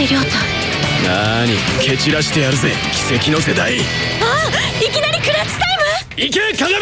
瀬亮太なーに蹴散らしてやるぜ奇跡の世代あっいきなりクラッチタイム？いけ鏡！